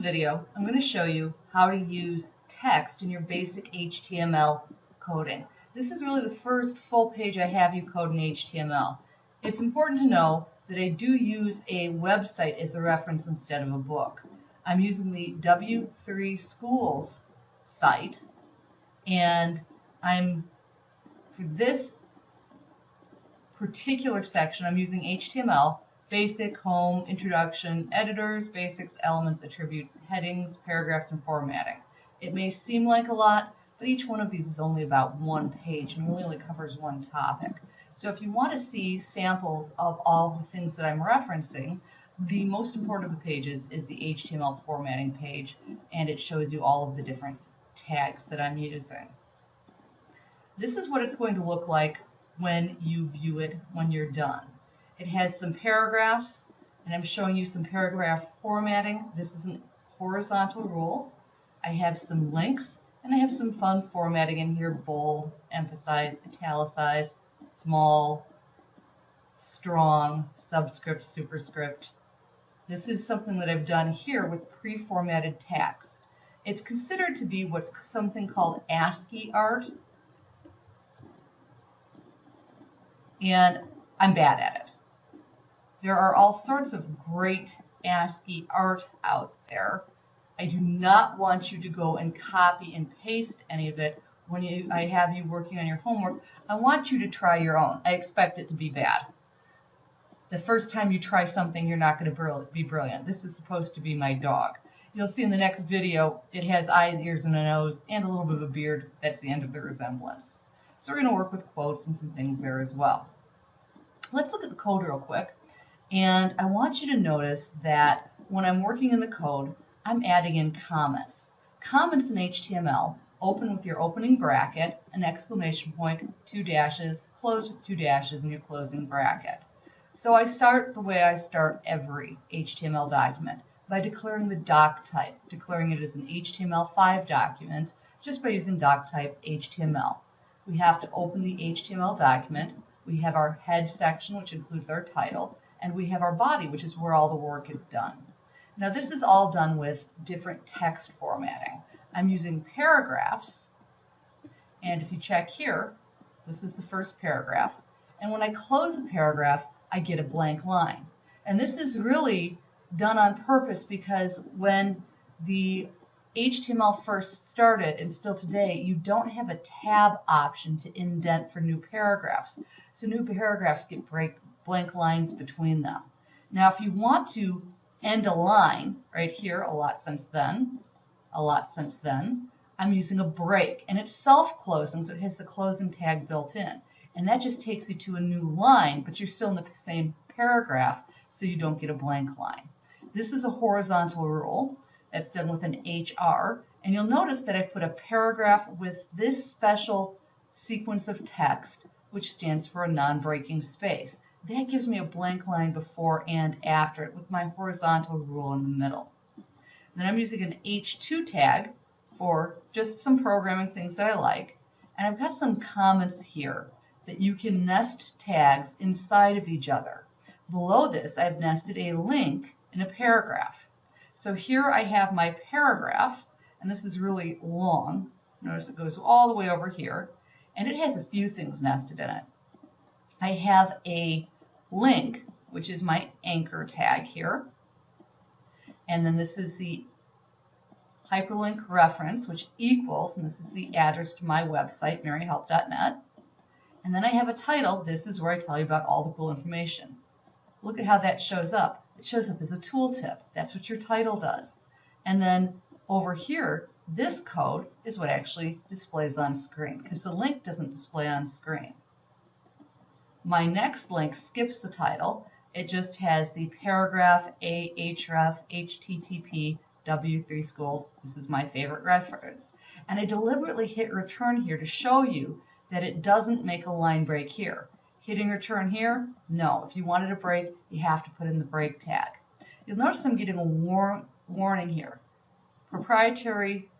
video, I'm going to show you how to use text in your basic HTML coding. This is really the first full page I have you code in HTML. It's important to know that I do use a website as a reference instead of a book. I'm using the W3 Schools site, and I'm, for this particular section, I'm using HTML basic, home, introduction, editors, basics, elements, attributes, headings, paragraphs, and formatting. It may seem like a lot, but each one of these is only about one page and really only covers one topic. So if you want to see samples of all the things that I'm referencing, the most important of the pages is the HTML formatting page, and it shows you all of the different tags that I'm using. This is what it's going to look like when you view it when you're done. It has some paragraphs, and I'm showing you some paragraph formatting. This is a horizontal rule. I have some links, and I have some fun formatting in here, bold, emphasize, italicize, small, strong, subscript, superscript. This is something that I've done here with pre-formatted text. It's considered to be what's something called ASCII art, and I'm bad at it. There are all sorts of great ASCII art out there. I do not want you to go and copy and paste any of it when you, I have you working on your homework. I want you to try your own. I expect it to be bad. The first time you try something, you're not going to be brilliant. This is supposed to be my dog. You'll see in the next video, it has eyes, ears, and a nose, and a little bit of a beard. That's the end of the resemblance. So we're going to work with quotes and some things there as well. Let's look at the code real quick. And I want you to notice that when I'm working in the code, I'm adding in comments. Comments in HTML open with your opening bracket, an exclamation point, two dashes, close with two dashes, and your closing bracket. So I start the way I start every HTML document by declaring the doc type, declaring it as an HTML5 document just by using doc type HTML. We have to open the HTML document. We have our head section, which includes our title and we have our body, which is where all the work is done. Now this is all done with different text formatting. I'm using paragraphs, and if you check here, this is the first paragraph, and when I close a paragraph, I get a blank line. And this is really done on purpose because when the HTML first started and still today, you don't have a tab option to indent for new paragraphs. So new paragraphs get break, blank lines between them. Now, if you want to end a line right here, a lot since then, a lot since then, I'm using a break, and it's self-closing, so it has the closing tag built in. And that just takes you to a new line, but you're still in the same paragraph, so you don't get a blank line. This is a horizontal rule that's done with an HR, and you'll notice that I put a paragraph with this special sequence of text, which stands for a non-breaking space. That gives me a blank line before and after it with my horizontal rule in the middle. Then I'm using an H2 tag for just some programming things that I like. And I've got some comments here that you can nest tags inside of each other. Below this, I've nested a link in a paragraph. So here I have my paragraph, and this is really long. Notice it goes all the way over here, and it has a few things nested in it. I have a link, which is my anchor tag here. And then this is the hyperlink reference, which equals, and this is the address to my website, maryhelp.net. And then I have a title. This is where I tell you about all the cool information. Look at how that shows up. It shows up as a tooltip. That's what your title does. And then over here, this code is what actually displays on screen because the link doesn't display on screen. My next link skips the title. It just has the paragraph ahref http w3 schools. This is my favorite reference. And I deliberately hit return here to show you that it doesn't make a line break here. Hitting return here, no. If you wanted a break, you have to put in the break tag. You'll notice I'm getting a war warning here. Proprietary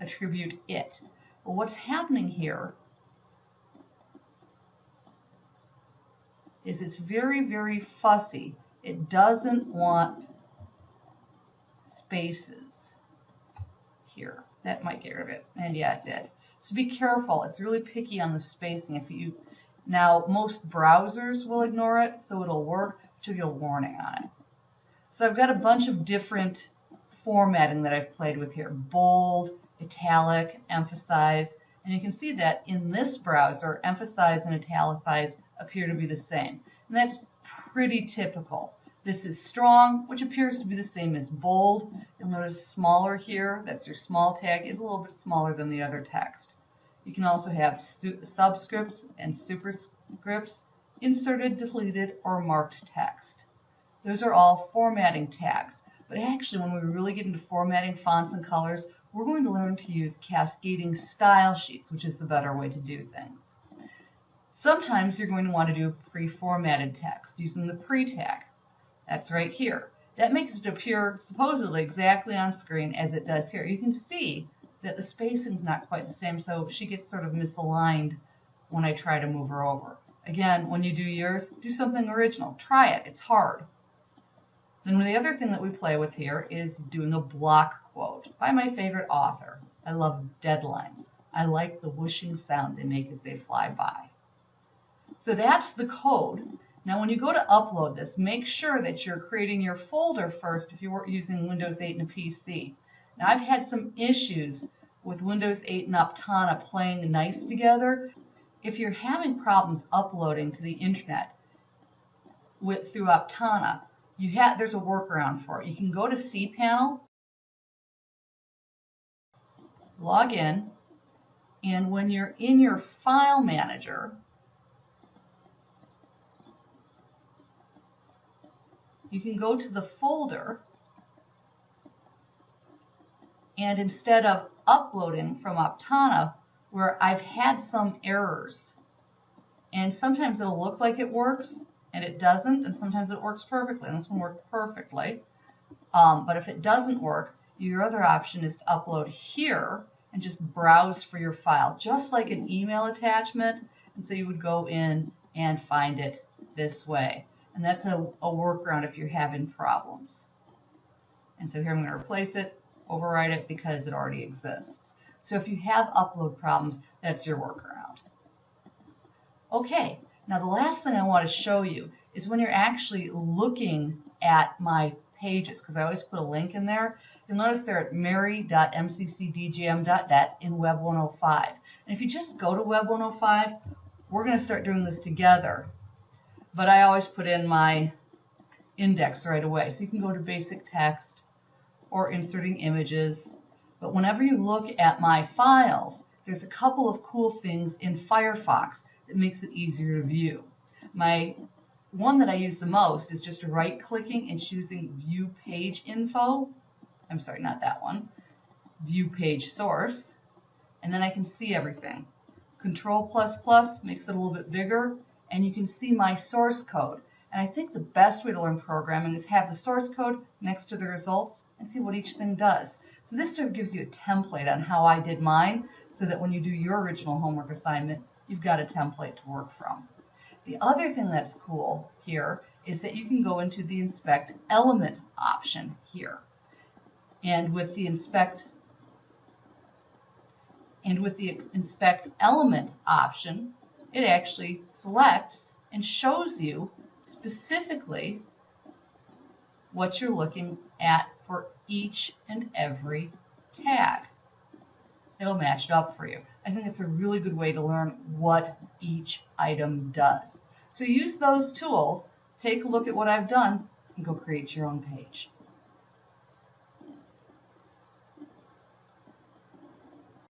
attribute it. Well, what's happening here is it's very, very fussy. It doesn't want spaces. here. That might get rid of it. And yeah, it did. So be careful. It's really picky on the spacing. If you Now, most browsers will ignore it, so it'll work, but get a warning on it. So I've got a bunch of different formatting that I've played with here. Bold, italic, emphasize. And you can see that in this browser, emphasize and italicize appear to be the same. And that's pretty typical. This is strong, which appears to be the same as bold. You'll notice smaller here, that's your small tag, is a little bit smaller than the other text. You can also have subscripts and superscripts, inserted, deleted, or marked text. Those are all formatting tags. But actually, when we really get into formatting fonts and colors, we're going to learn to use cascading style sheets, which is the better way to do things. Sometimes you're going to want to do pre-formatted text using the pre tag. That's right here. That makes it appear supposedly exactly on screen as it does here. You can see that the spacing's not quite the same, so she gets sort of misaligned when I try to move her over. Again, when you do yours, do something original. Try it. It's hard. Then the other thing that we play with here is doing a block quote by my favorite author. I love deadlines. I like the whooshing sound they make as they fly by. So that's the code. Now when you go to upload this, make sure that you're creating your folder first if you're using Windows 8 and a PC. Now I've had some issues with Windows 8 and Aptana playing nice together. If you're having problems uploading to the internet with through you have there's a workaround for it. You can go to cPanel, log in, and when you're in your file manager, you can go to the folder and instead of uploading from Aptana, where I've had some errors. And sometimes it'll look like it works and it doesn't and sometimes it works perfectly. And this one worked perfectly. Um, but if it doesn't work your other option is to upload here and just browse for your file just like an email attachment. And so you would go in and find it this way and that's a, a workaround if you're having problems. And so here I'm going to replace it, override it because it already exists. So if you have upload problems, that's your workaround. Okay, now the last thing I want to show you is when you're actually looking at my pages, because I always put a link in there, you'll notice they're at mary.mccdgm.net in Web 105. And if you just go to Web 105, we're going to start doing this together but I always put in my index right away. So you can go to basic text or inserting images. But whenever you look at my files, there's a couple of cool things in Firefox that makes it easier to view. My one that I use the most is just right clicking and choosing view page info. I'm sorry, not that one. View page source. And then I can see everything. Control plus plus makes it a little bit bigger and you can see my source code. And I think the best way to learn programming is have the source code next to the results and see what each thing does. So this sort of gives you a template on how I did mine so that when you do your original homework assignment, you've got a template to work from. The other thing that's cool here is that you can go into the inspect element option here. And with the inspect and with the inspect element option, it actually selects and shows you specifically what you're looking at for each and every tag. It'll match it up for you. I think it's a really good way to learn what each item does. So use those tools, take a look at what I've done, and go create your own page.